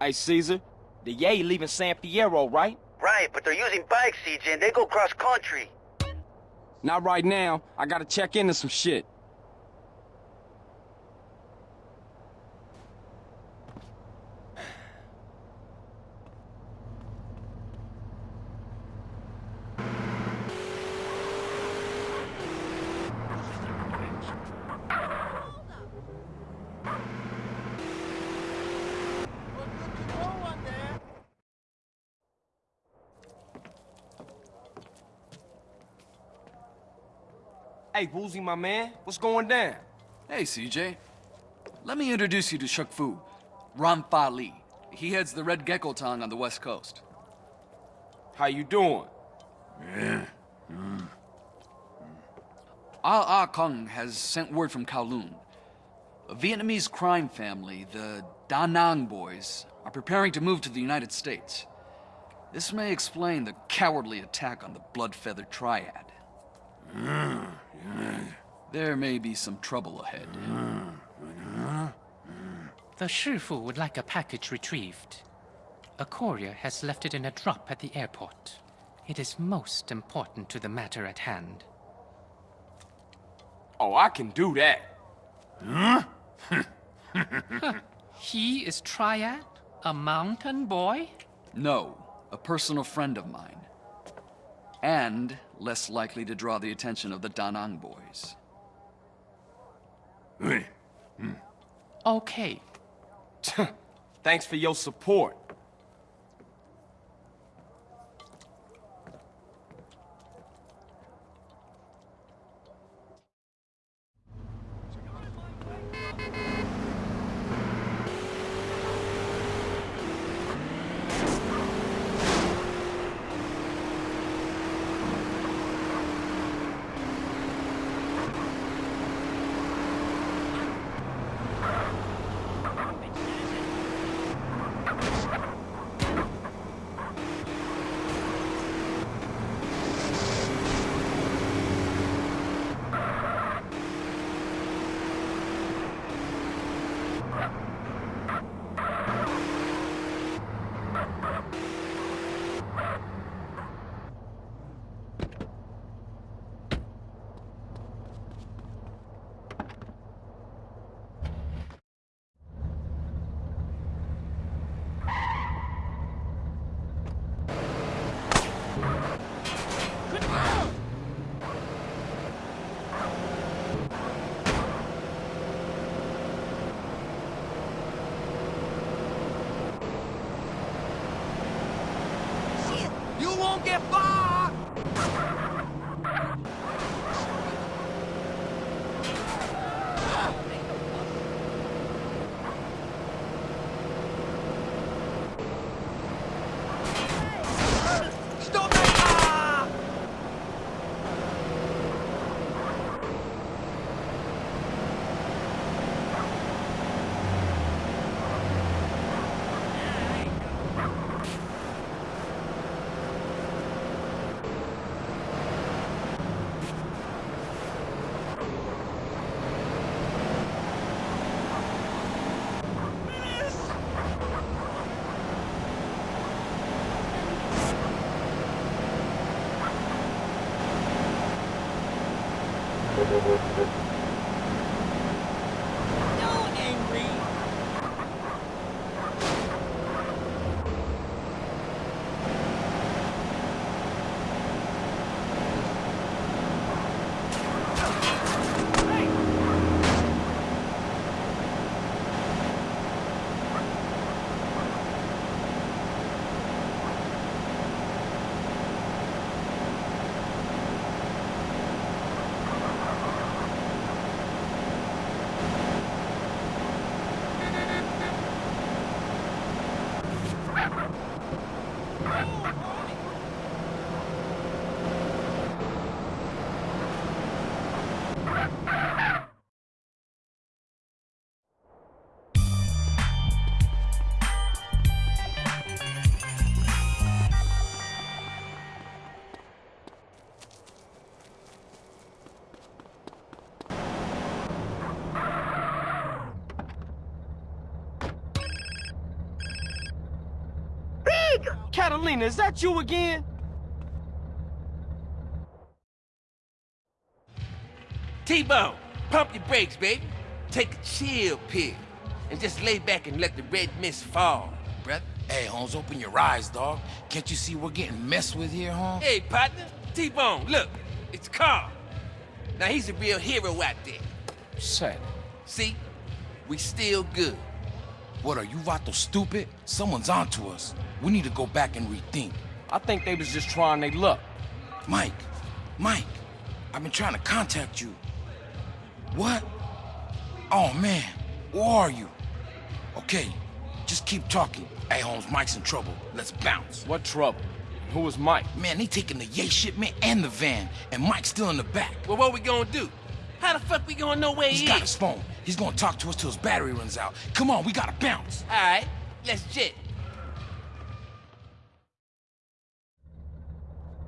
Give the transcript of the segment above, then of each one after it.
Hey, Cesar, the Yay leaving San Fierro, right? Right, but they're using bikes, CJ, and they go cross-country. Not right now. I gotta check into some shit. Hey, Woozie, my man, what's going down? Hey, CJ. Let me introduce you to Shuk Fu, Ran Fa Li. He heads the Red Gecko Tong on the west coast. How you doing? Ah Ah Kung has sent word from Kowloon. A Vietnamese crime family, the Da Nang boys, are preparing to move to the United States. This may explain the cowardly attack on the Blood Feather Triad. There may be some trouble ahead. The Shifu would like a package retrieved. A courier has left it in a drop at the airport. It is most important to the matter at hand. Oh, I can do that. Huh? He is Triad? A mountain boy? No, a personal friend of mine. And less likely to draw the attention of the Da Nang boys. Hmm. Okay. Thanks for your support. Catalina, is that you again? T-Bone, pump your brakes, baby. Take a chill pill. And just lay back and let the red mist fall, brother. Hey, Holmes, open your eyes, dog. Can't you see we're getting messed with here, Holmes? Hey, partner. T-Bone, look. It's Carl. Now, he's a real hero out there. Sad. See? We still good. What, are you Vato stupid? Someone's onto us. We need to go back and rethink. I think they was just trying their luck. Mike, Mike, I've been trying to contact you. What? Oh, man, where are you? Okay, just keep talking. Hey, Holmes, Mike's in trouble. Let's bounce. What trouble? Who was Mike? Man, they taking the yay shipment and the van, and Mike's still in the back. Well, what we gonna do? How the fuck we gonna know where He's He's got his phone. He's gonna talk to us till his battery runs out. Come on, we gotta bounce. All right, let's jet.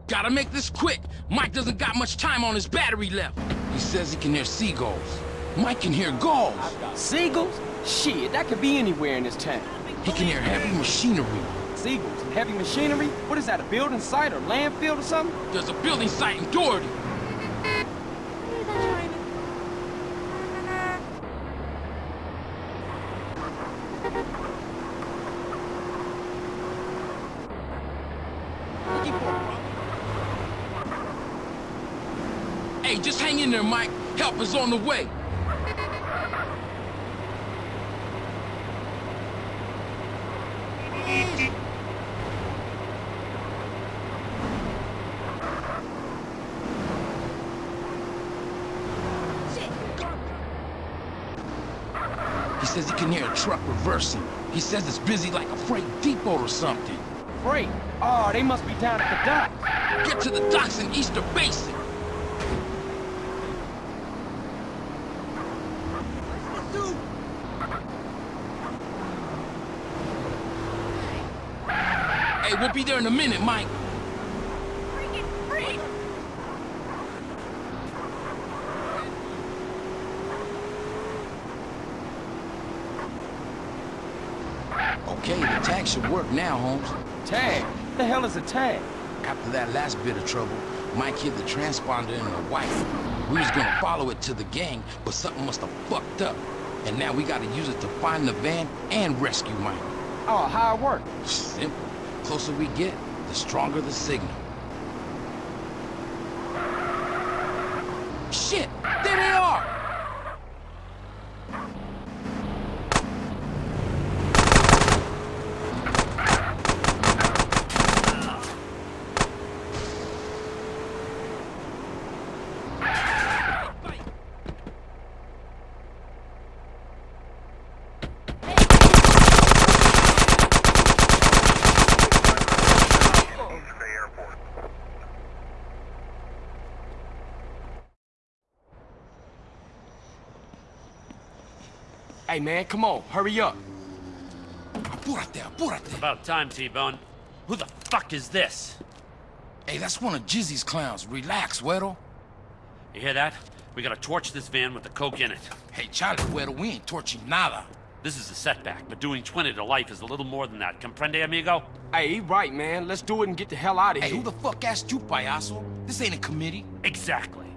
Gotta make this quick. Mike doesn't got much time on his battery left. He says he can hear seagulls. Mike can hear gulls. Seagulls? Shit, that could be anywhere in this town. He can hear heavy machinery. Seagulls and heavy machinery? What is that, a building site or landfill or something? There's a building site in Doherty. Hey, just hang in there, Mike. Help is on the way. He says he can hear a truck reversing. He says it's busy like a freight depot or something. Freight. Oh, they must be down at the docks. Get to the docks in Easter Basin. We'll be there in a minute, Mike. Okay, the tag should work now, Holmes. Tag. The hell is a tag? After that last bit of trouble, Mike hid the transponder in the wife. We was gonna follow it to the gang, but something must have fucked up. And now we gotta use it to find the van and rescue Mike. Oh, how it work? Simple. The closer we get, the stronger the signal. Shit! There they are! Hey, man, come on. Hurry up. Apúrate, apúrate. About time, T-Bone. Who the fuck is this? Hey, that's one of Jizzy's clowns. Relax, Weddle. You hear that? We gotta torch this van with the coke in it. Hey, Charlie, Weddle, we ain't torching nada. This is a setback, but doing 20 to life is a little more than that. Comprende, amigo? Hey, he right, man. Let's do it and get the hell out of Hey, here. who the fuck asked you, payaso? This ain't a committee. Exactly.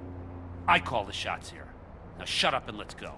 I call the shots here. Now shut up and let's go.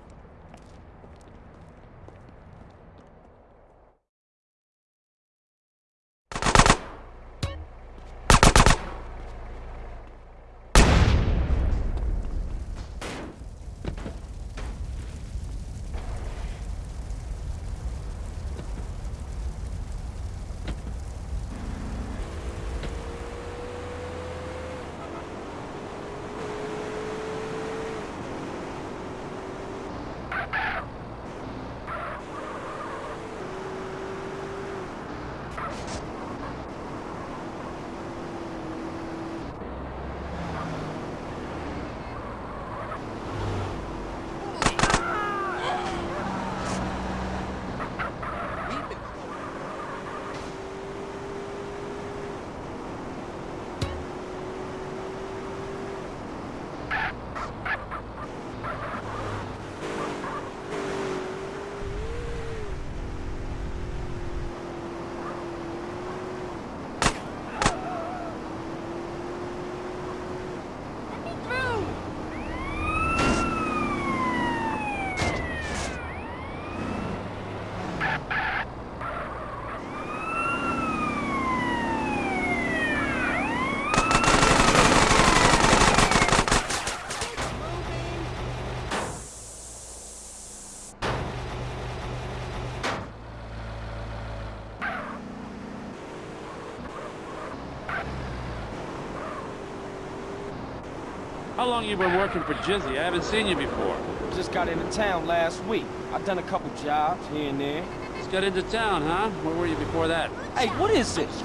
How long you been working for Jizzy? I haven't seen you before. Just got into town last week. I've done a couple jobs here and there. Just got into town, huh? Where were you before that? Hey, what is this?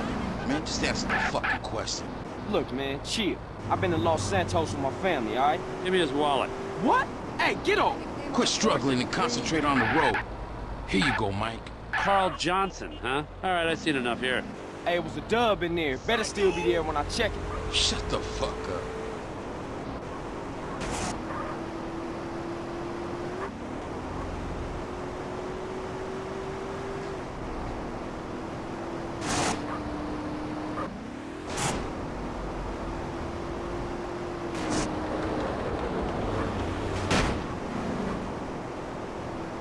Man, just answer the fucking question. Look, man, chill. I've been in Los Santos with my family, all right? Give me his wallet. What? Hey, get off! Quit struggling and concentrate on the road. Here you go, Mike. Carl Johnson, huh? All right, I've seen enough here. Hey, it was a dub in there. Better still be there when I check it. Shut the fuck up.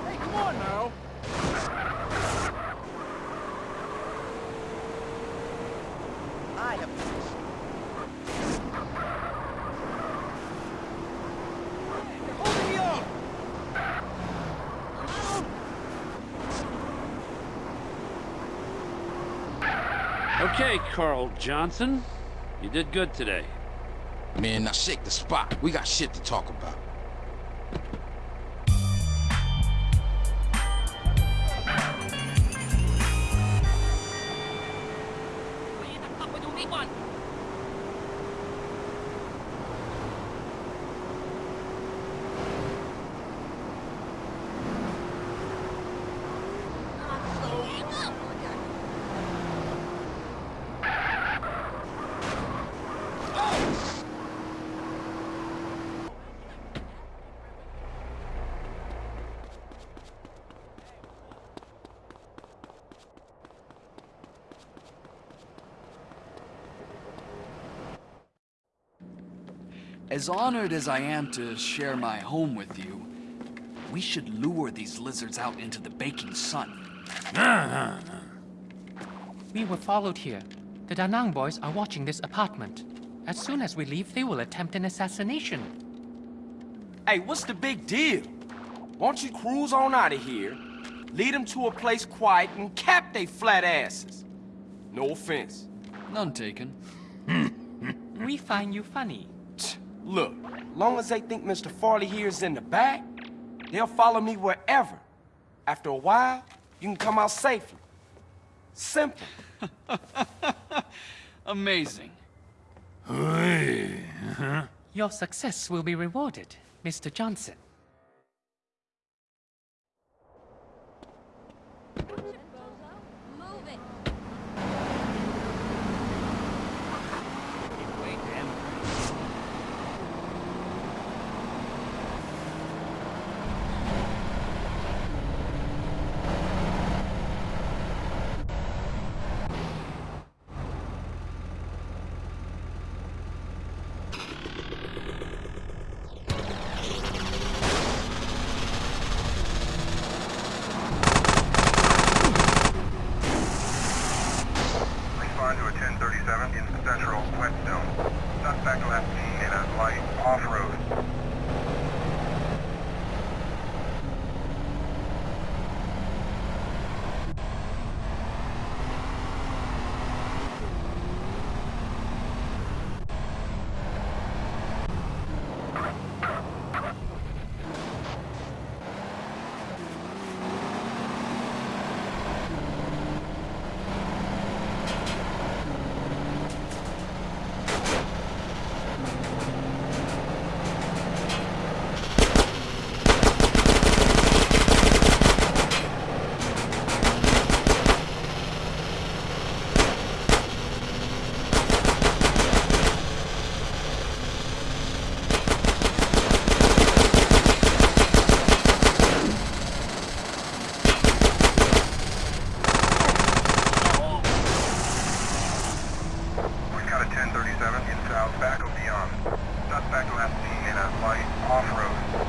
Hey, come on now. I have... Hold me up! Okay, Carl Johnson. You did good today. Man, now shake the spot. We got shit to talk about. As honored as I am to share my home with you, we should lure these lizards out into the baking sun. We were followed here. The Da Nang boys are watching this apartment. As soon as we leave, they will attempt an assassination. Hey, what's the big deal? Why don't you cruise on out of here, lead them to a place quiet, and cap they flat asses? No offense. None taken. We find you funny. Tch, Look, long as they think Mr. Farley here is in the back, they'll follow me wherever. After a while, you can come out safely. Simple. Amazing. Uh-huh. Your success will be rewarded, Mr. Johnson. 47 in south, back of beyond. Suspect left seen in a light off-road.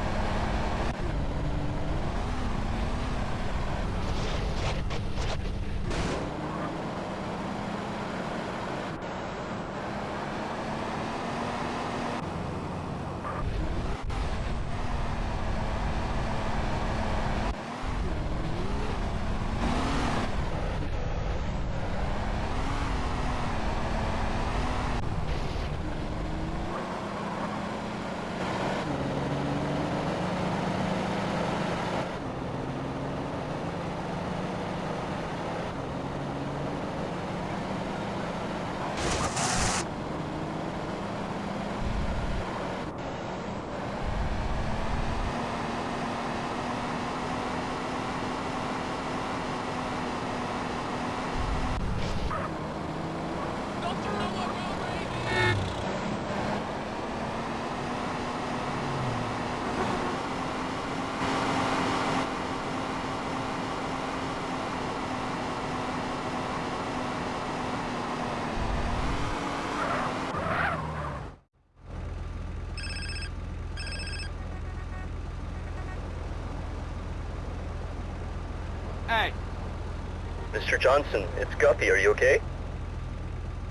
Mr. Johnson, it's Guppy. Are you okay?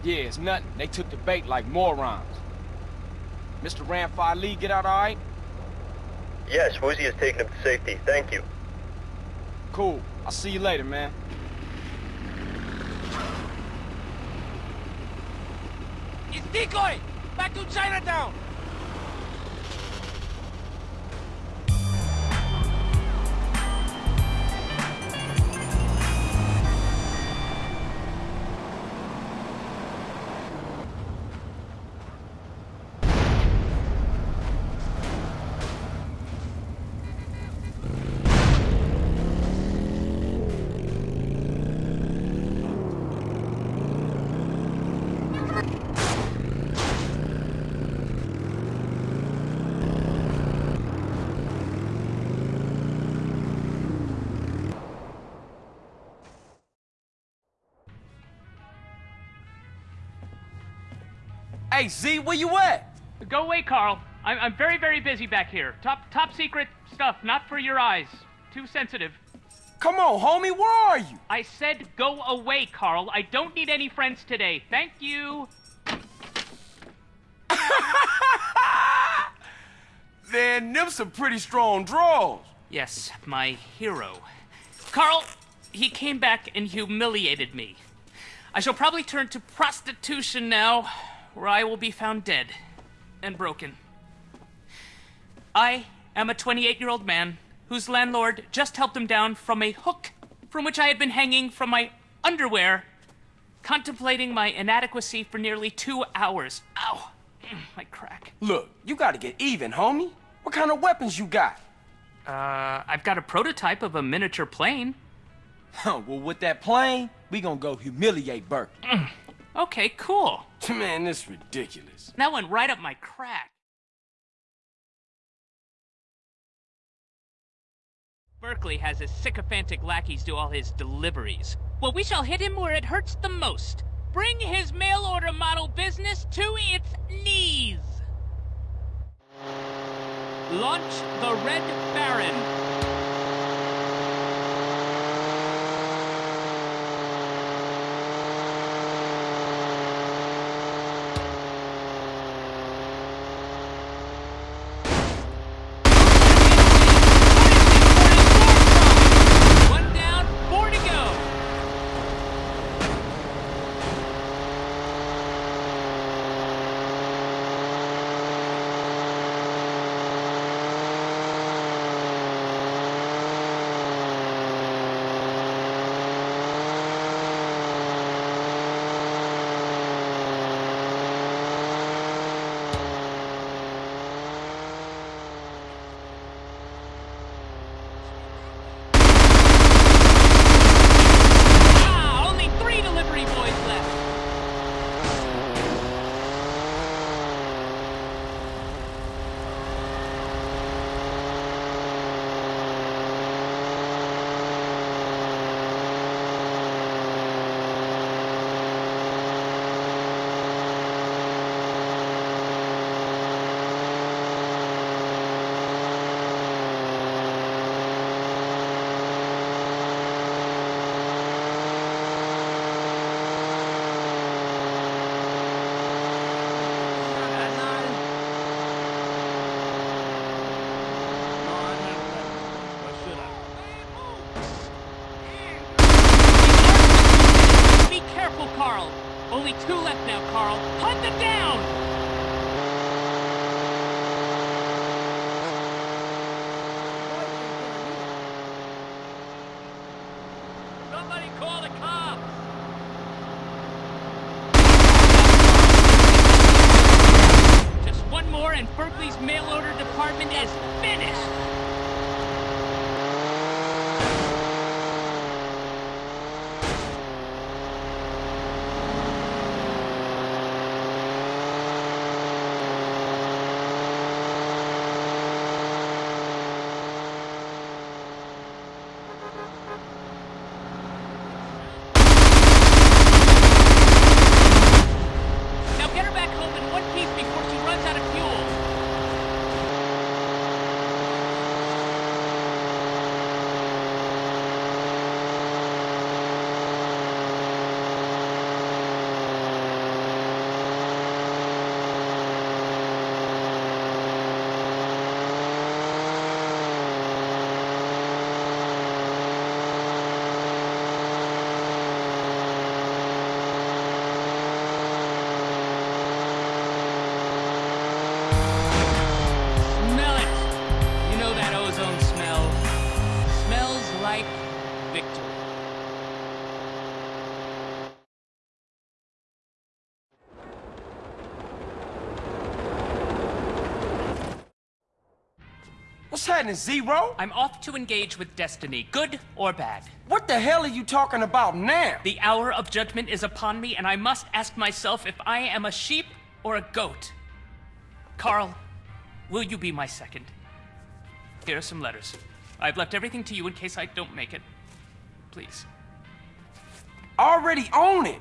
yeah, it's nothing. They took the bait like morons. Mr. Ran Fa Li get out all right? Yes, Woozie has taken him to safety. Thank you. Cool. I'll see you later, man. It's Decoy! Back to Chinatown! Hey, Z, where you at? Go away, Carl. I'm, I'm very, very busy back here. Top, top secret stuff, not for your eyes. Too sensitive. Come on, homie, where are you? I said go away, Carl. I don't need any friends today. Thank you. Man, them some pretty strong draws. Yes, my hero. Carl, he came back and humiliated me. I shall probably turn to prostitution now, where I will be found dead and broken. I am a 28 year old man whose landlord just helped him down from a hook from which I had been hanging from my underwear, contemplating my inadequacy for nearly two hours. Ow! My crack. Look, you gotta get even, homie. What kind of weapons you got? Uh, I've got a prototype of a miniature plane. Huh, well, with that plane, we gonna go humiliate Burke. Okay, cool. Man, this is ridiculous. That went right up my crack. Berkeley has his sycophantic lackeys do all his deliveries. Well, we shall hit him where it hurts the most. Bring his mail order model business to its knees. Launch the Red Baron. What's happening, Zero? I'm off to engage with destiny, good or bad. What the hell are you talking about now? The hour of judgment is upon me, and I must ask myself if I am a sheep or a goat. Carl, will you be my second? Here are some letters. I've left everything to you in case I don't make it. Please. Already own it.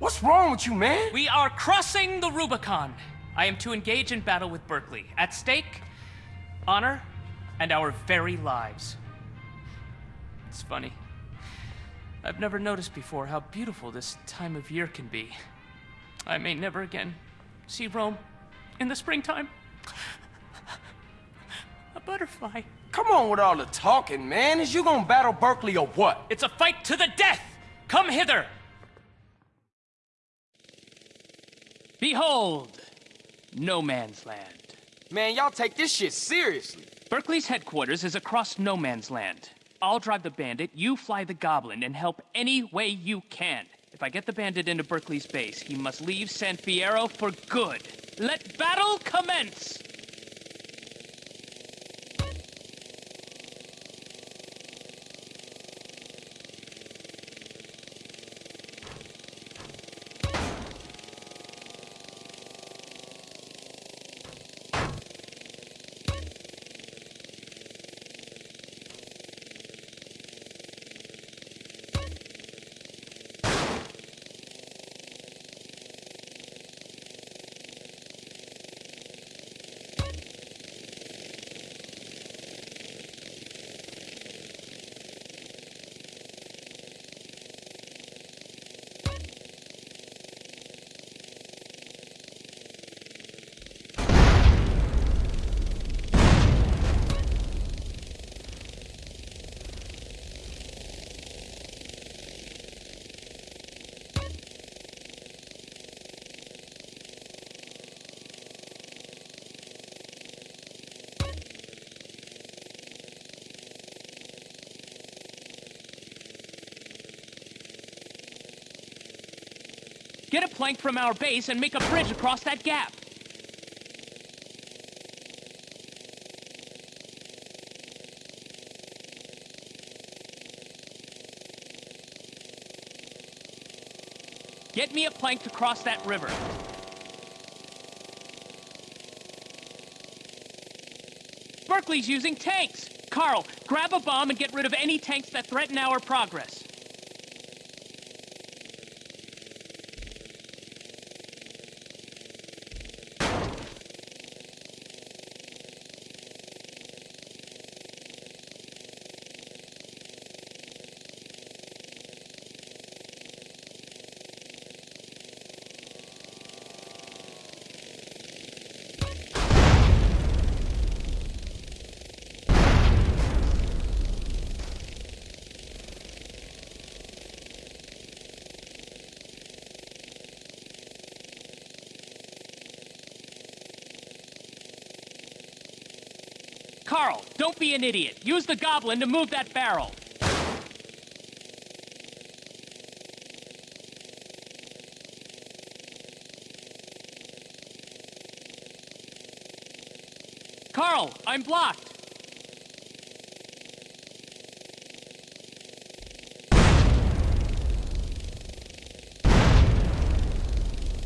What's wrong with you, man? We are crossing the Rubicon. I am to engage in battle with Berkeley. At stake, honor and our very lives. It's funny. I've never noticed before how beautiful this time of year can be. I may never again see Rome in the springtime. A butterfly. Come on with all the talking, man. Is you gonna battle Berkeley or what? It's a fight to the death! Come hither! Behold, no man's land. Man, y'all take this shit seriously. Berkeley's headquarters is across no man's land. I'll drive the bandit, you fly the goblin, and help any way you can. If I get the bandit into Berkeley's base, he must leave San Fierro for good. Let battle commence! Get a plank from our base and make a bridge across that gap. Get me a plank to cross that river. Berkeley's using tanks! Carl, grab a bomb and get rid of any tanks that threaten our progress. Carl, don't be an idiot. Use the goblin to move that barrel. Carl, I'm blocked.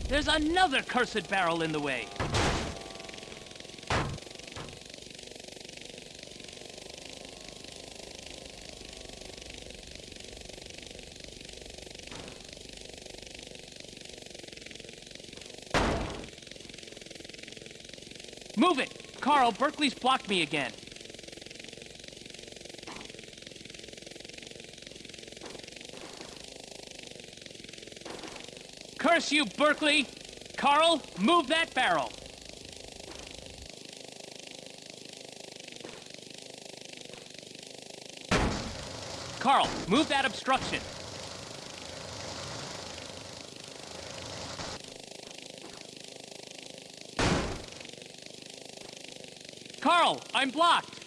There's another cursed barrel in the way. Move it! Carl, Berkeley's blocked me again. Curse you, Berkeley! Carl, move that barrel! Carl, move that obstruction. Carl, I'm blocked.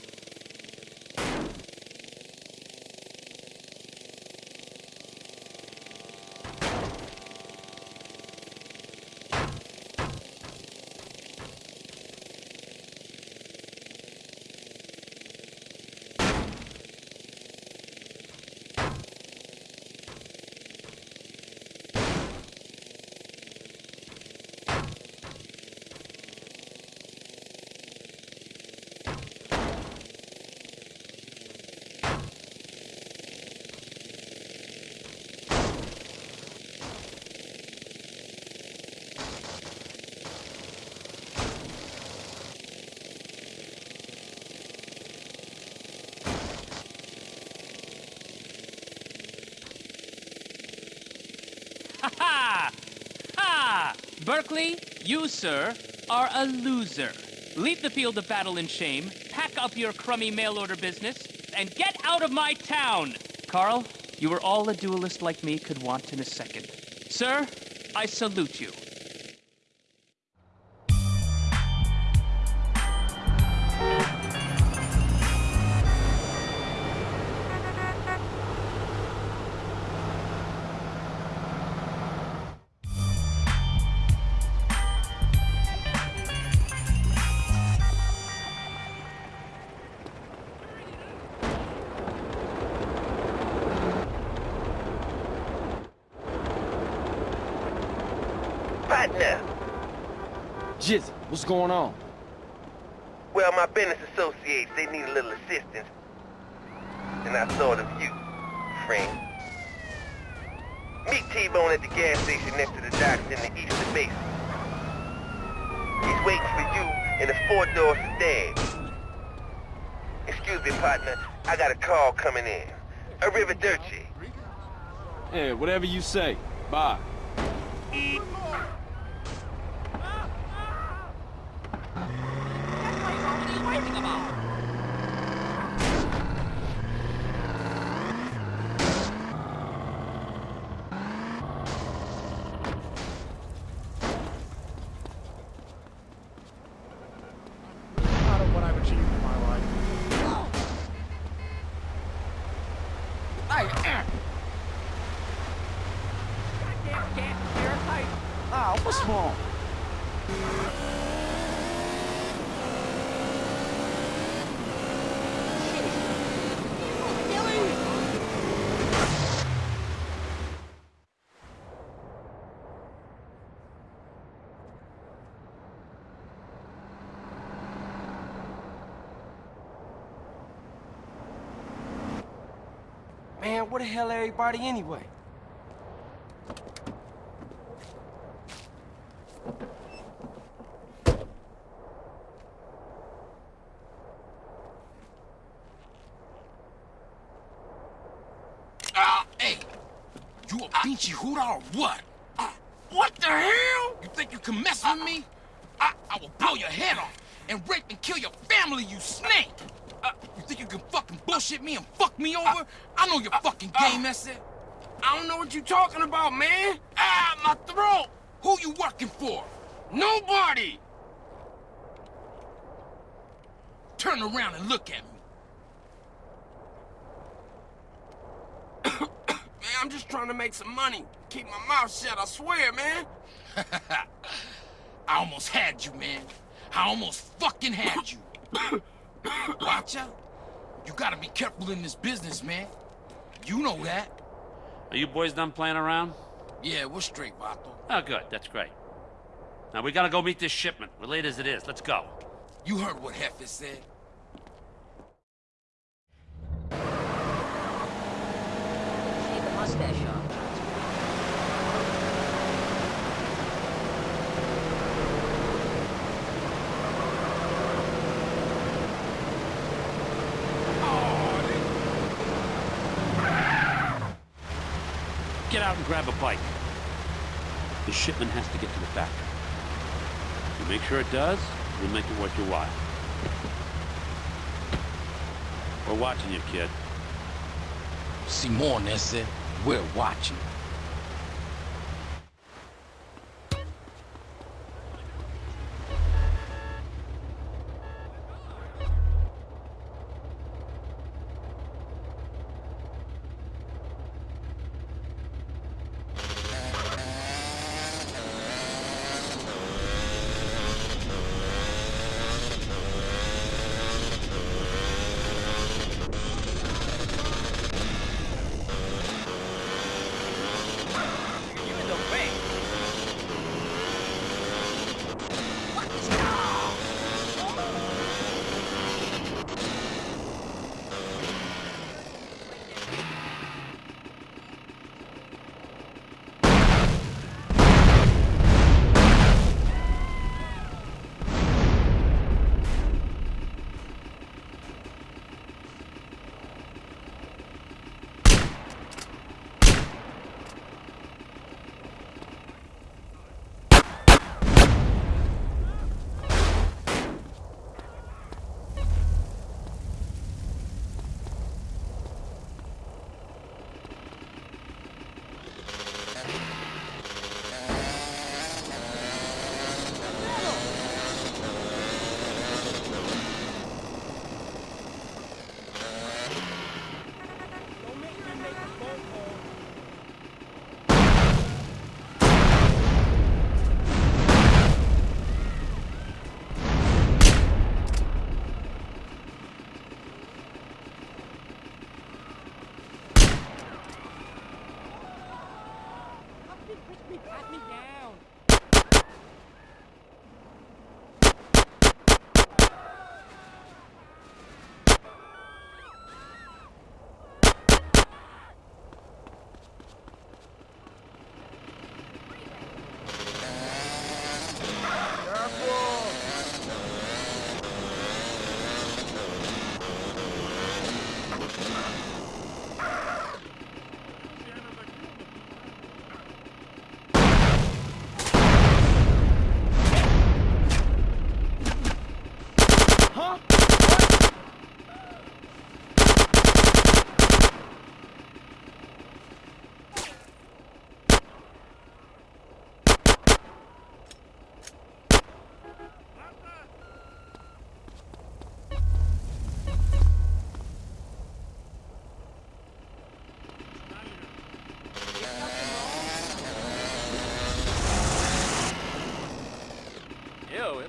Berkeley, you, sir, are a loser. Leave the field of battle in shame, pack up your crummy mail order business, and get out of my town! Carl, you are all a duelist like me could want in a second. Sir, I salute you. What's going on? Well, my business associates, they need a little assistance. And I thought of you, friend. Meet T-Bone at the gas station next to the docks in the eastern basin. He's waiting for you in a four-door sedan. Excuse me, partner. I got a call coming in. Arrivederci. Yeah, whatever you say. Bye. Wrong? Man, what the hell everybody anyway? Ah, hey! You a or what? Ah, what the hell? You think you can mess with me? I, I will blow your head off and rape and kill your family, you snake! Uh, you think you can fucking bullshit me and fuck me over? I know your fucking game, that's it. I don't know what you're talking about, man. Ah, my throat! Who you working for? Nobody. Turn around and look at me. Man, I'm just trying to make some money. Keep my mouth shut, I swear, man. I almost had you, man. I almost fucking had you. Watch out. You gotta be careful in this business, man. You know that. Are you boys done playing around? Yeah, we're straight, Vato. Oh, good. That's great. Now, we gotta go meet this shipment, We're late as it is. Let's go. You heard what Hefe said. Shave the mustache off. Get out and grab a bike. The shipment has to get to the factory. You make sure it does, we'll make it worth your while. We're watching you, kid. See Simone said, we're watching.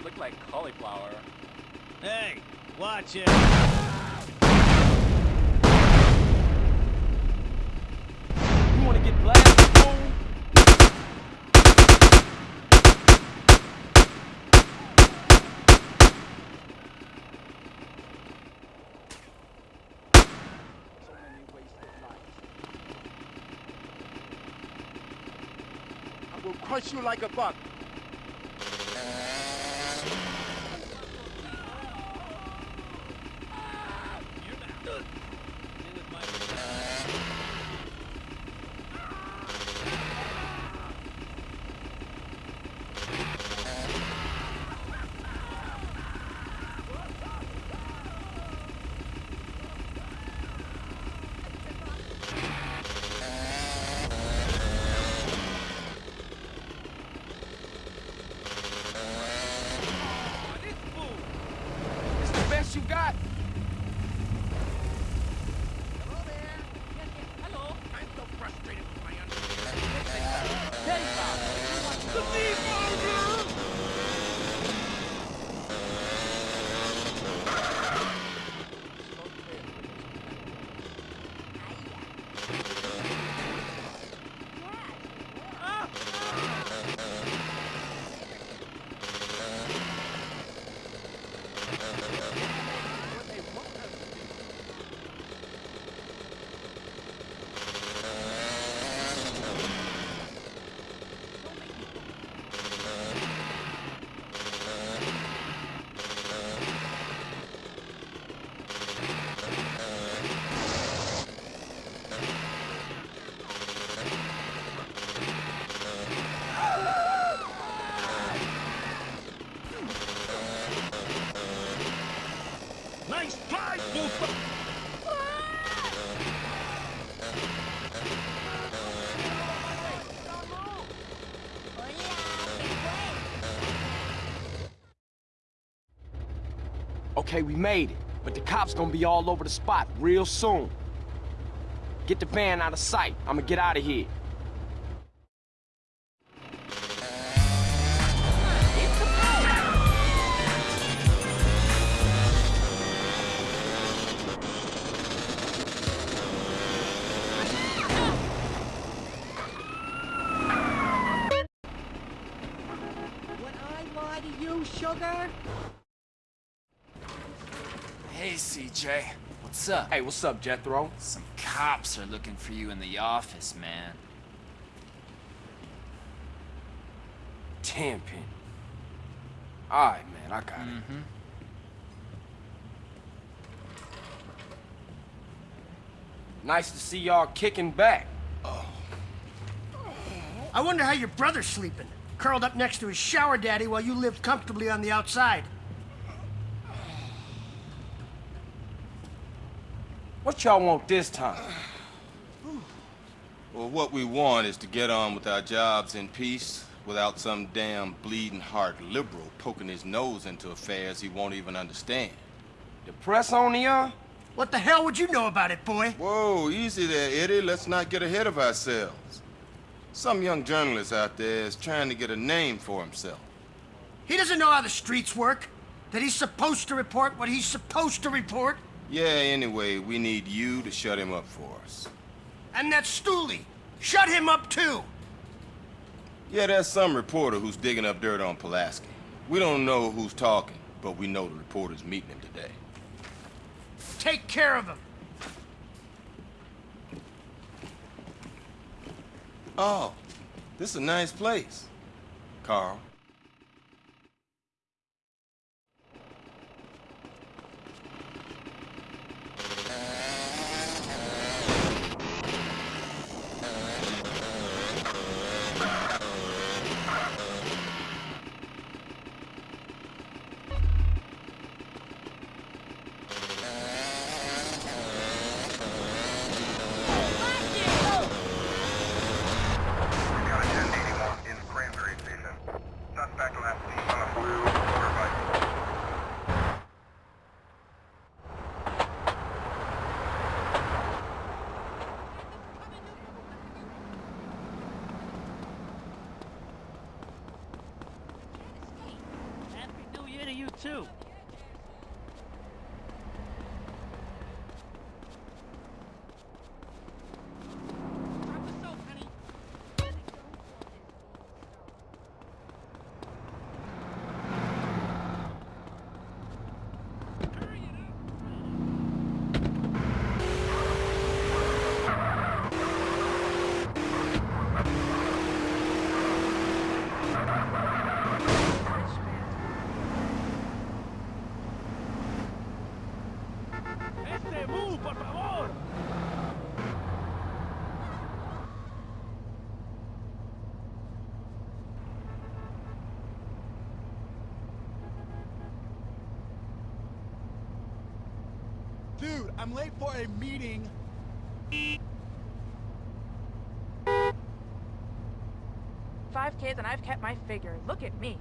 Look like cauliflower. Hey, watch it. You wanna get blasted, fool? I will crush you like a buck. Okay, we made it. But the cops gonna be all over the spot real soon. Get the van out of sight. I'ma get out of here. What's up? Hey, what's up, Jethro? Some cops are looking for you in the office, man. Tenpenny. Alright, man, I got it. Mm-hmm. Nice to see y'all kicking back. Oh. I wonder how your brother's sleeping. Curled up next to his shower daddy while you lived comfortably on the outside. What y'all want this time? Well, what we want is to get on with our jobs in peace without some damn bleeding heart liberal poking his nose into affairs he won't even understand. The press on the uh? What the hell would you know about it, boy? Whoa, easy there, Eddie. Let's not get ahead of ourselves. Some young journalist out there is trying to get a name for himself. He doesn't know how the streets work. That he's supposed to report what he's supposed to report. Yeah, anyway, we need you to shut him up for us. And that Stooley. Shut him up, too. Yeah, there's some reporter who's digging up dirt on Pulaski. We don't know who's talking, but we know the reporter's meeting him today. Take care of him. Oh, this is a nice place. Carl. I'm late for a meeting. Five kids and I've kept my figure. Look at me.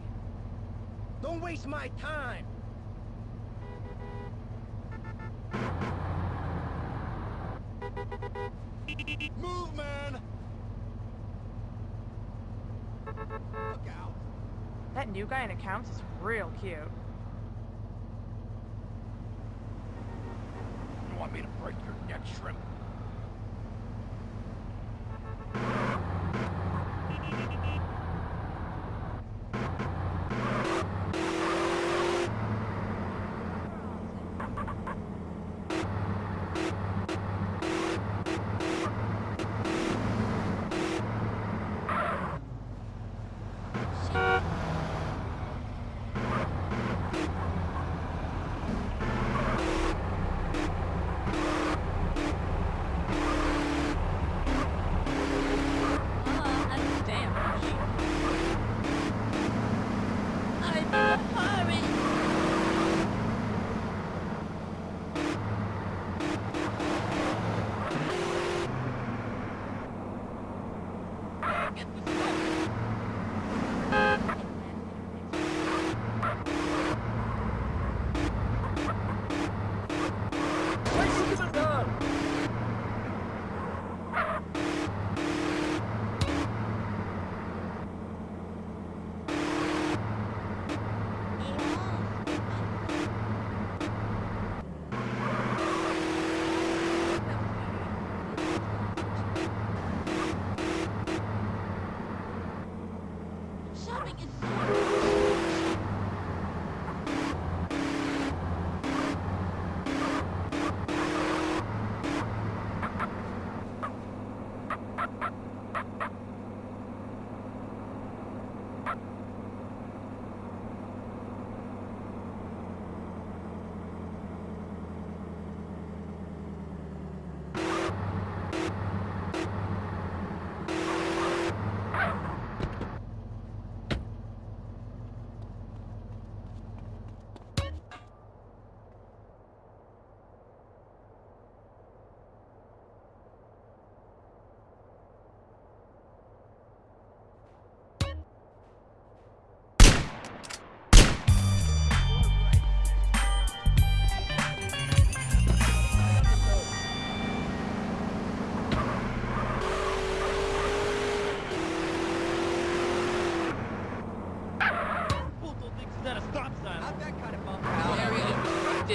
Don't waste my time. Move, man! Look out. That new guy in accounts is real cute. You want me to break your neck, shrimp?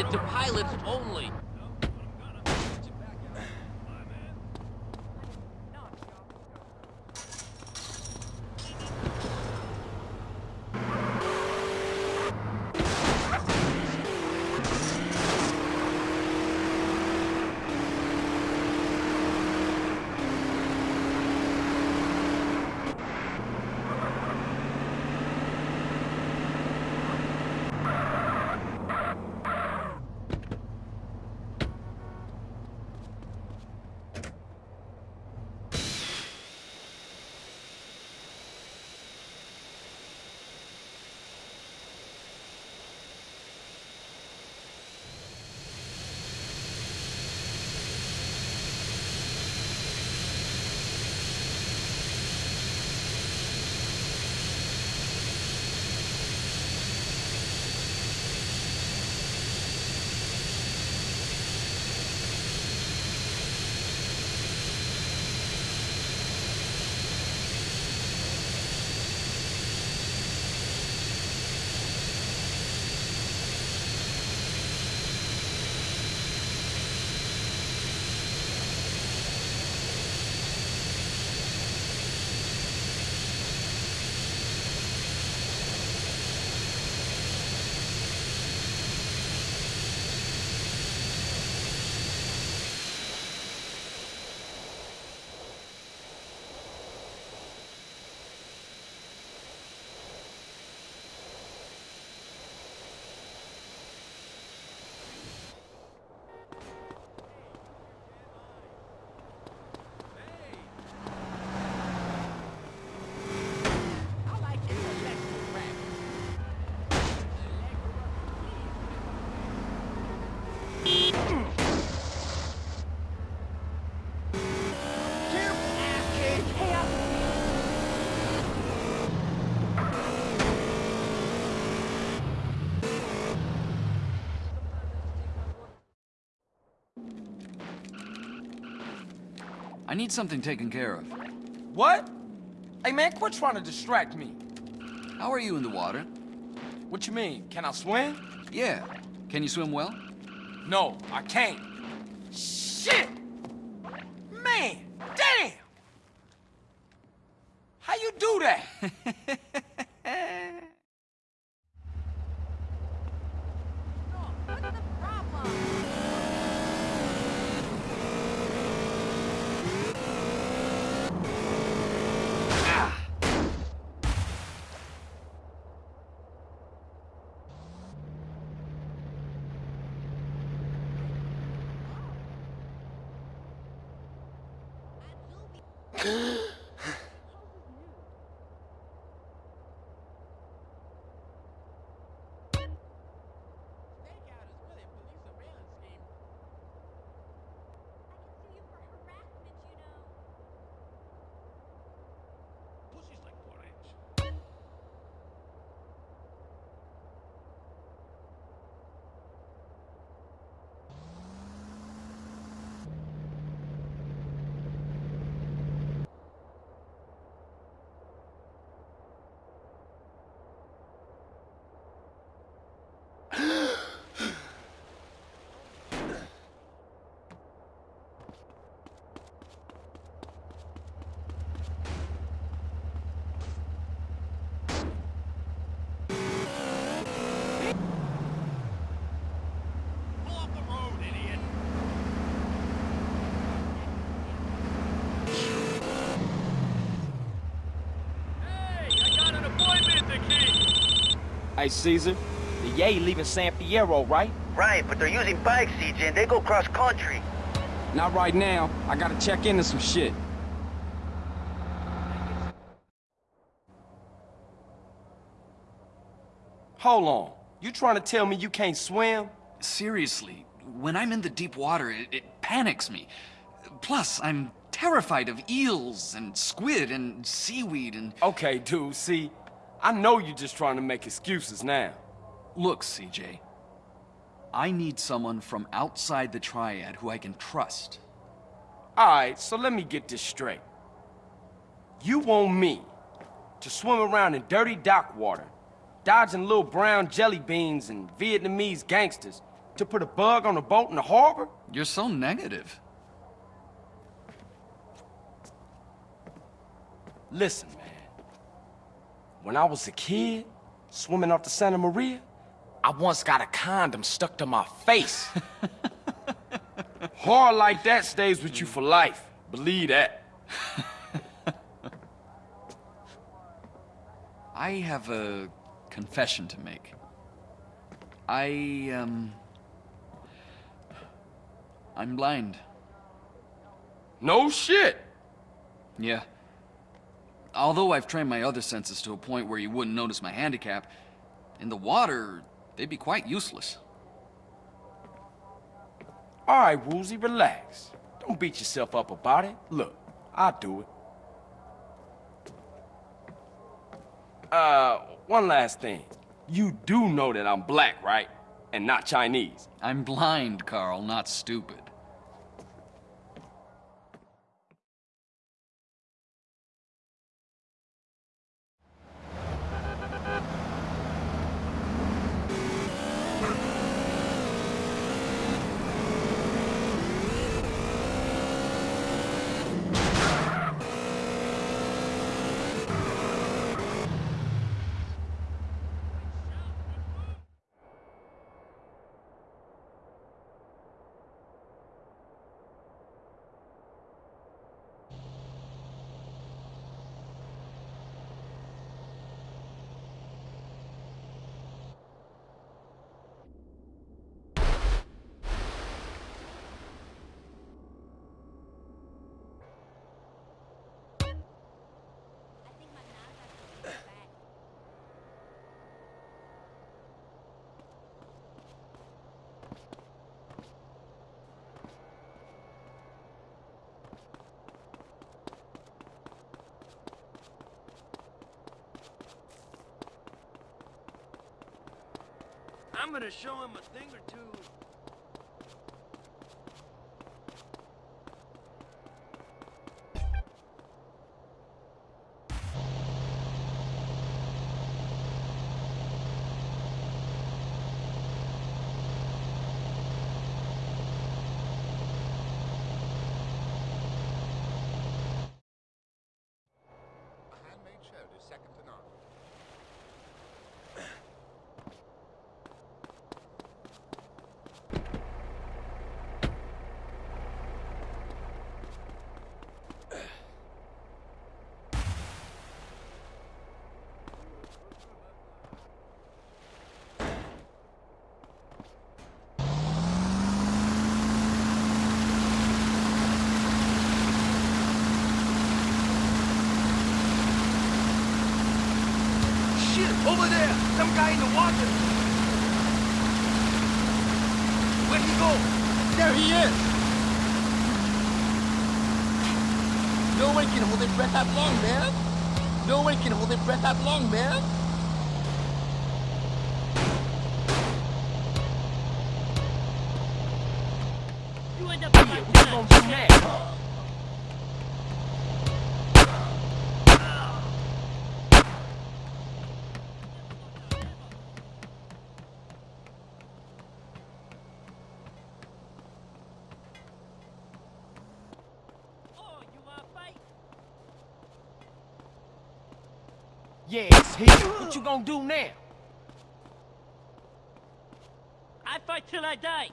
Restricted to pilots only. I need something taken care of. What? Hey man, quit trying to distract me. How are you in the water? What you mean? Can I swim? Yeah. Can you swim well? No, I can't. Shit! Man, damn! How you do that? Hey, Cesar, the Yay leaving San Fierro, right? Right, but they're using bikes, CJ, and they go cross country. Not right now. I gotta check into some shit. Hold on. You trying to tell me you can't swim? Seriously, when I'm in the deep water, it, it panics me. Plus, I'm terrified of eels and squid and seaweed and... Okay, dude, see, I know you're just trying to make excuses now. Look, CJ. I need someone from outside the Triad who I can trust. Alright, so let me get this straight. You want me to swim around in dirty dock water, dodging little brown jelly beans and Vietnamese gangsters, to put a bug on a boat in the harbor? You're so negative. Listen. When I was a kid, swimming off the Santa Maria, I once got a condom stuck to my face. Hard like that stays with you for life. Believe that. I have a confession to make. I, um... I'm blind. No shit! Yeah. Although I've trained my other senses to a point where you wouldn't notice my handicap, in the water, they'd be quite useless. All right, Woozie, relax. Don't beat yourself up about it. Look, I'll do it. Uh, one last thing. You do know that I'm black, right? And not Chinese. I'm blind, Carl, not stupid. I'm gonna show him a thing or two. Over there! Some guy in the water! Where'd he go? There he is! No one can hold their breath that long, man! No one can hold their breath that long, man! You end up yeah, what you gonna do now? Yeah, it's here. What you gonna do now? I fight till I die.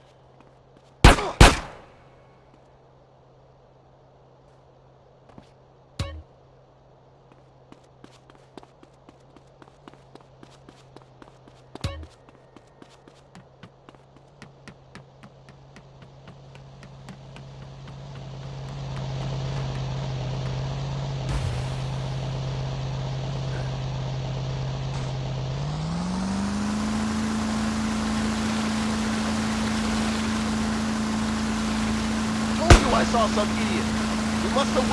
Told you I saw some idiot! We must have